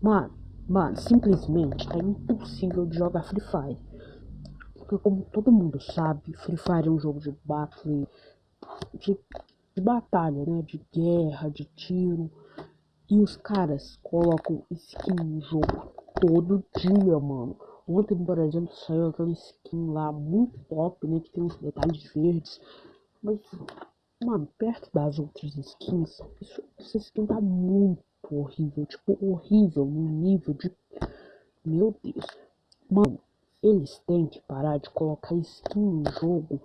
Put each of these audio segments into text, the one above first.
Mano, mano, simplesmente é impossível de jogar Free Fire. Porque como todo mundo sabe, Free Fire é um jogo de battle, de, de batalha, né? De guerra, de tiro. E os caras colocam skin no jogo todo dia, mano. Ontem, por exemplo, saiu aquela skin lá muito top, né? Que tem uns detalhes verdes. Mas, mano, perto das outras skins, isso, essa skin tá muito horrível. Tipo, horrível no nível de. Meu Deus. Mano, eles têm que parar de colocar skin no jogo.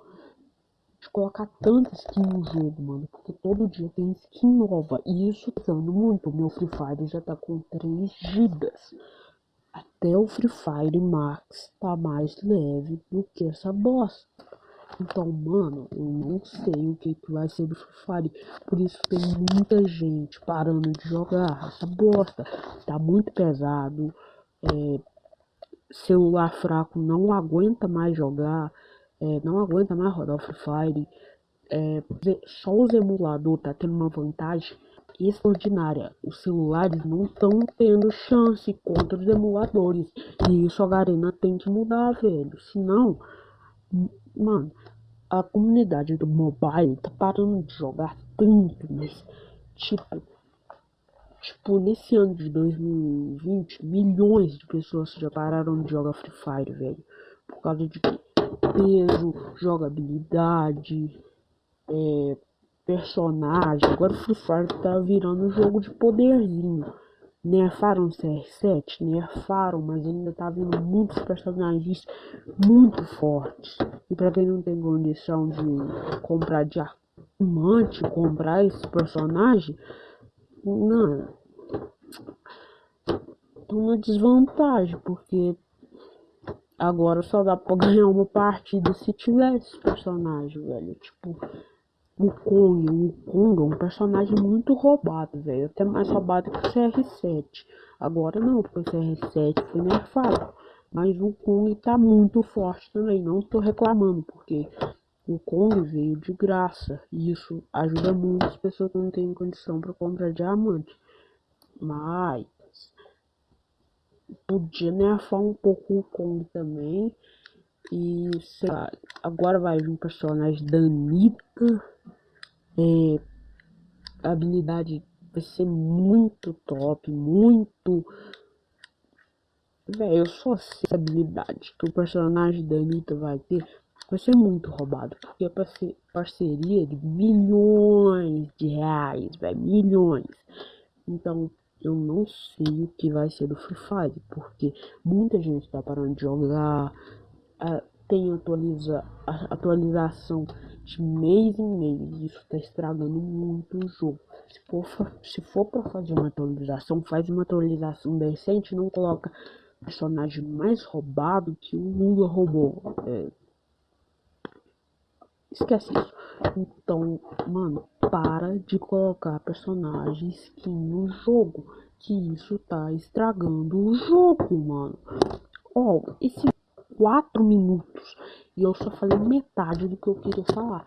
De colocar tanta skin no jogo, mano. Porque todo dia tem skin nova. E isso tá dando muito. Meu Free Fire já tá com 3 gigas. Até o Free Fire Max tá mais leve do que essa bosta. Então, mano, eu não sei o que, que vai ser do Free Fire. Por isso tem muita gente parando de jogar essa bosta. Tá muito pesado. É, celular fraco não aguenta mais jogar. É, não aguenta mais rodar o Free Fire. É, só os emuladores tá tendo uma vantagem extraordinária. Os celulares não estão tendo chance contra os emuladores. E isso a Garena tem que mudar, velho. Senão, mano, a comunidade do mobile tá parando de jogar tanto, mas tipo, tipo, nesse ano de 2020, milhões de pessoas já pararam de jogar Free Fire, velho. Por causa de peso, jogabilidade, é, personagem. Agora Free Fire tá virando um jogo de poderzinho. Nerfaram o CR7? Nerfaram, mas ainda tá vindo muitos personagens muito fortes. E pra quem não tem condição de comprar diamante, comprar esse personagem, não. Tô uma desvantagem, porque agora só dá pra ganhar uma partida se tiver esse personagem, velho. Tipo, o Kong, o Kong é um personagem muito roubado, velho. Até mais roubado que o CR7. Agora não, porque o CR7 foi nerfado. Mas o Kong tá muito forte também. Não tô reclamando, porque o Kong veio de graça. E isso ajuda muito as pessoas que não têm condição para comprar diamante. Mas podia nerfar um pouco o Kong também. E sei lá, agora vai vir um personagem da Anitta é, a habilidade vai ser muito top, muito. Velho, eu só sei a habilidade que o personagem da Anitta vai ter. Vai ser muito roubado, porque é parceria de milhões de reais, velho, milhões. Então, eu não sei o que vai ser do Free Fire, porque muita gente tá parando de jogar, tem atualiza, atualização de mês em mês. Isso tá estragando muito o jogo. Se for, se for pra fazer uma atualização, faz uma atualização decente, não coloca personagem mais roubado que o Lula roubou. É... Esquece isso. Então, mano, para de colocar personagem skin no jogo. Que isso tá estragando o jogo, mano. Ó, oh, esse 4 minutos e eu só falei metade do que eu queria falar.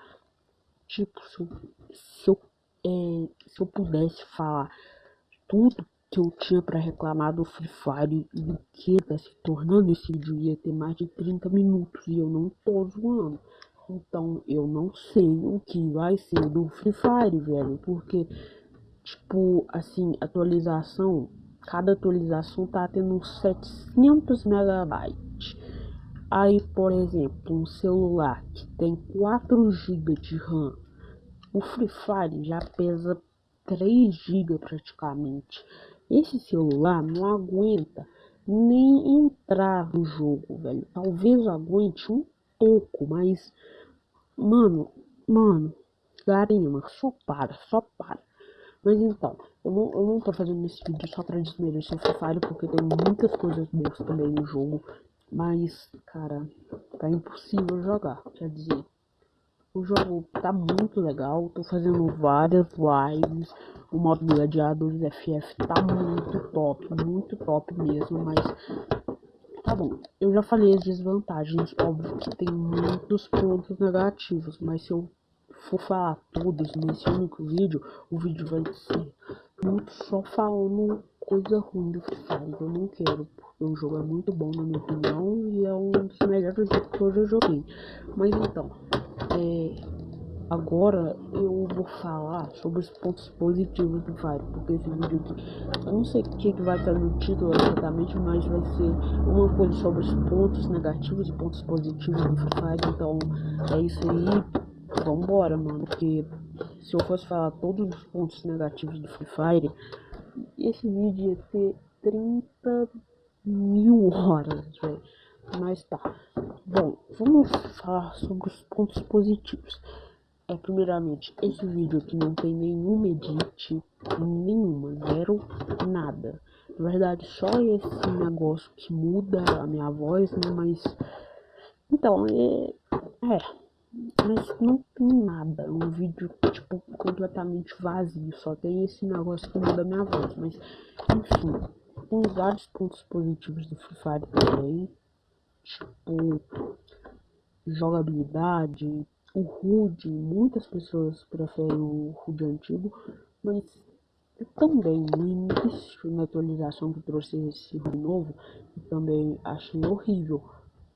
Tipo, se eu, se eu, é, se eu pudesse falar tudo que eu tinha para reclamar do Free Fire e do que tá se tornando esse vídeo ia ter mais de 30 minutos e eu não tô zoando. Então eu não sei o que vai ser do Free Fire, velho, porque tipo, assim, atualização, cada atualização tá tendo uns 700 megabytes. Aí, por exemplo, um celular que tem 4 GB de RAM, o Free Fire já pesa 3 GB praticamente. Esse celular não aguenta nem entrar no jogo, velho. Talvez aguente um pouco, mas mano, mano, Garima, só para, só para. Mas então, eu não, eu não tô fazendo esse vídeo só pra desmerecer o Free Fire, porque tem muitas coisas boas também no jogo. Mas, cara, tá impossível jogar. Quer dizer, o jogo tá muito legal. Tô fazendo várias lives. O modo gladiadores FF tá muito top, muito top mesmo. Mas tá bom. Eu já falei as desvantagens. Óbvio que tem muitos pontos negativos. Mas se eu for falar todos nesse único vídeo, o vídeo vai ser muito só falando coisa ruim do Free Fire. Eu não quero, porque o jogo é muito bom na minha opinião e é um dos melhores jogos que eu já joguei. Mas então, é, agora eu vou falar sobre os pontos positivos do Fire, porque esse vídeo aqui, não sei o que, vai estar no título exatamente, mas vai ser uma coisa sobre os pontos negativos e pontos positivos do Fire. Então é isso aí. Vambora, mano, porque se eu fosse falar todos os pontos negativos do Free Fire, esse vídeo ia ter 30 mil horas, velho. Mas tá. Bom, vamos falar sobre os pontos positivos. É, primeiramente, esse vídeo aqui não tem nenhum edit, nenhuma, zero, nada. Na verdade, só esse negócio que muda a minha voz, né? Mas, então, é, é mas não tem nada. Um vídeo, tipo, completamente vazio. Só tem esse negócio que muda minha voz. Mas, enfim, tem vários pontos positivos do Free Fire também. Tipo, jogabilidade. O HUD, muitas pessoas preferem o HUD antigo. Mas também no início, na atualização que trouxe esse novo, também achei horrível.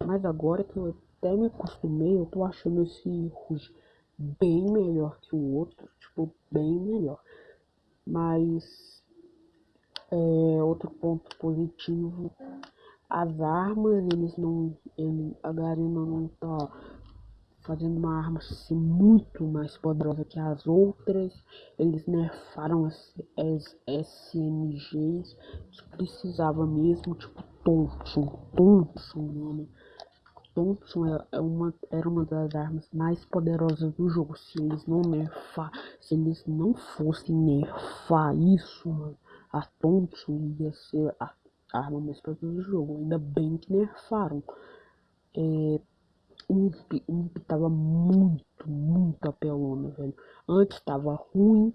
Mas agora que eu até me acostumei, eu tô achando esse Rouge bem melhor que o outro, tipo, bem melhor. Mas, é, outro ponto positivo, as armas, eles não, ele, a Garena não tá fazendo uma arma assim, muito mais poderosa que as outras. Eles nerfaram as, as SMGs que precisava mesmo, tipo Thompson, Thompson, mano. Thompson é, é uma, era uma das armas mais poderosas do jogo. Se eles não nerfar, se eles não fossem nerfar isso, mano, a Thompson ia ser a arma mais poderosa do jogo. Ainda bem que nerfaram. É, Ump, Ump tava muito, muito apelona, velho. Antes tava ruim,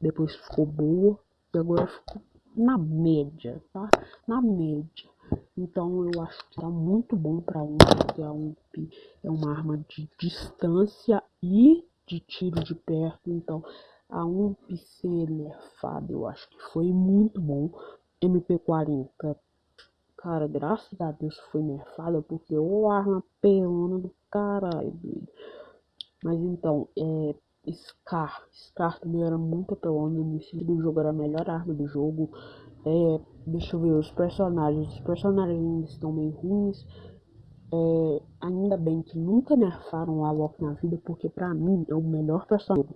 depois ficou boa, e agora ficou na média, tá? Na média. Então eu acho que tá muito bom para um, porque a UMP é uma arma de distância e de tiro de perto. Então a UMP ser nerfada eu acho que foi muito bom. MP40, cara, graças a Deus foi nerfada, porque o arma pelona do caralho, doido. Mas então, é, Scar, Scar também era muito apelona no início do jogo, era a melhor arma do jogo. É, deixa eu ver os personagens. Os personagens estão meio ruins. É, ainda bem que nunca nerfaram o Alok na vida, porque pra mim é o melhor personagem.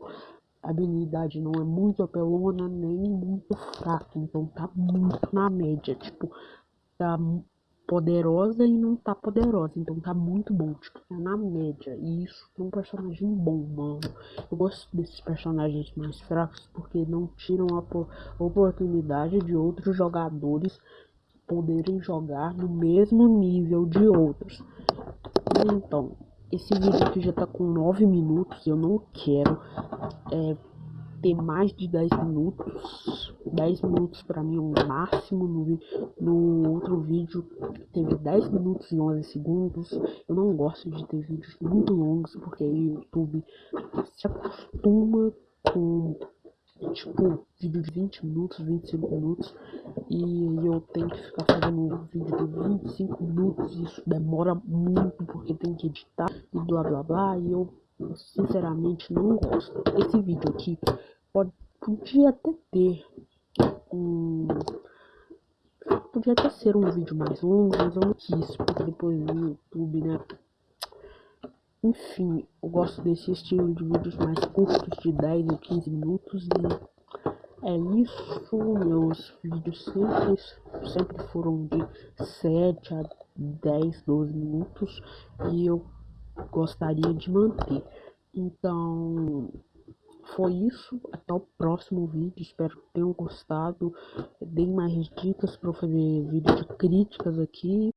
A habilidade não é muito apelona, nem muito fraca, então tá muito na média. Tipo, tá poderosa e não tá poderosa. Então tá muito bom, tipo, tá na média. E isso é um personagem bom, mano. Eu gosto desses personagens mais fracos porque não tiram a oportunidade de outros jogadores poderem jogar no mesmo nível de outros. Então, esse vídeo aqui já tá com 9 minutos. Eu não quero é, ter mais de 10 minutos. 10 minutos para mim é o máximo. No, no outro vídeo teve 10 minutos e 11 segundos. Eu não gosto de ter vídeos muito longos porque o YouTube se acostuma com tipo vídeo de 20 minutos, 25 minutos e eu tenho que ficar fazendo um vídeo de 25 minutos isso demora muito porque tem que editar e blá blá blá e eu sinceramente não gosto. Esse vídeo aqui pode, podia até ter um. Podia até ser um vídeo mais longo, mas eu não quis, porque depois no YouTube, né? Enfim, eu gosto desse estilo de vídeos mais curtos, de 10 ou 15 minutos. E é isso, meus vídeos sempre, sempre foram de 7 a 10, 12 minutos. E eu gostaria de manter. Então, foi isso. Até o próximo vídeo. Espero que tenham gostado. Deem mais dicas para fazer vídeo de críticas aqui.